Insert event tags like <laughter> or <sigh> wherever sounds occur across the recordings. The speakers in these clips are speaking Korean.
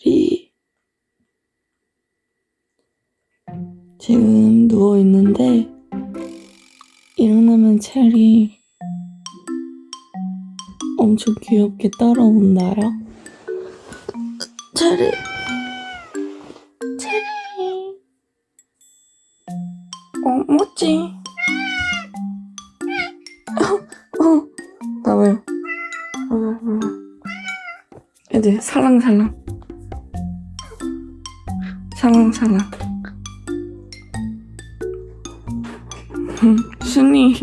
체리 지금 누워 있는데 일어나면 체리 엄청 귀엽게 따라온다요. 체리 체리 어 뭐지? 어, 어, 나와요. 어, 어. 애들 살랑살랑 음, 순이.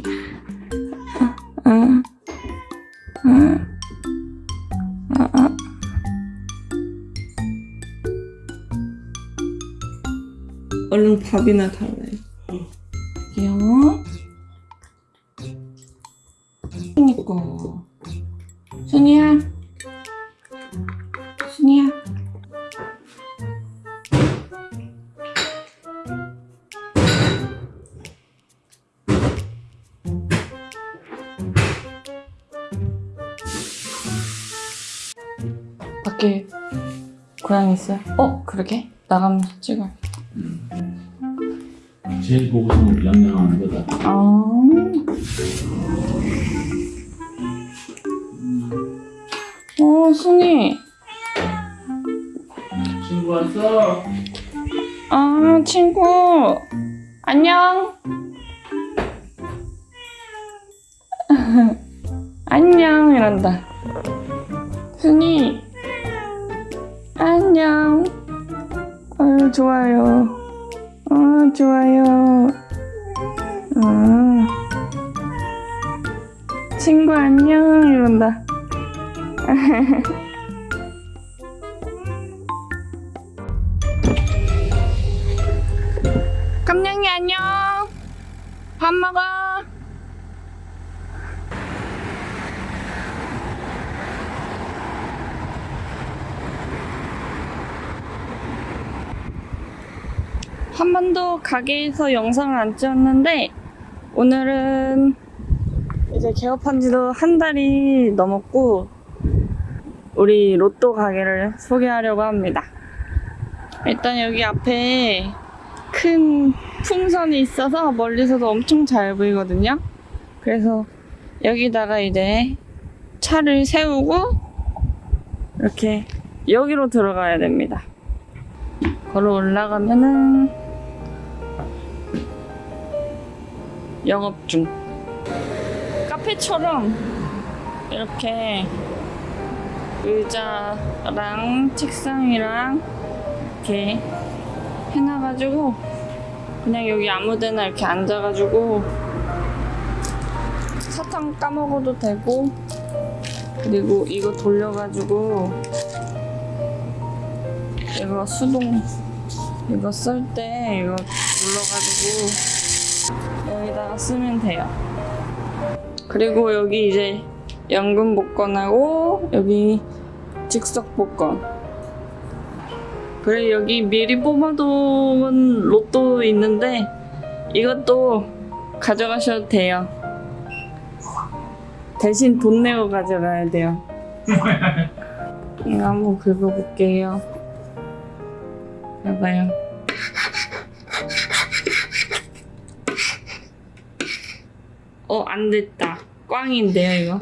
얼른 밥이나 달래요 귀여워. 그니까 순이야. 순이야 밖에 고양이 있어요? 어 그러게 나가면서 찍어요 제일 보고서는 양양하는 거다. 아 어, 순이. 친구 왔어? 아, 친구. 안녕. <laughs> 안녕, 이런다. 순이. 안녕. 아유, 좋아요. 아, 좋아요. 아. 친구 안녕, 이런다. <laughs> 깜냥이 안녕. 밥 먹어. 한 번도 가게에서 영상을 안 찍었는데 오늘은 이제 개업한 지도 한 달이 넘었고 우리 로또 가게를 소개하려고 합니다. 일단 여기 앞에 큰 풍선이 있어서 멀리서도 엄청 잘 보이거든요. 그래서 여기다가 이제 차를 세우고 이렇게 여기로 들어가야 됩니다. 걸어 올라가면은 영업 중. 카페처럼 이렇게 의자랑 책상이랑 이렇게 해놔가지고 그냥 여기 아무데나 이렇게 앉아가지고 사탕 까먹어도 되고 그리고 이거 돌려가지고 이거 수동 이거 쓸 때 이거 눌러가지고 여기다가 쓰면 돼요. 그리고 여기 이제 연금 복권하고 여기 즉석 복권. 그래 여기 미리 뽑아놓은 로또 있는데 이것도 가져가셔도 돼요. 대신 돈 내고 가져가야 돼요. <laughs> 이거 한번 긁어볼게요. 봐봐요 어 안 됐다. 꽝인데요 이거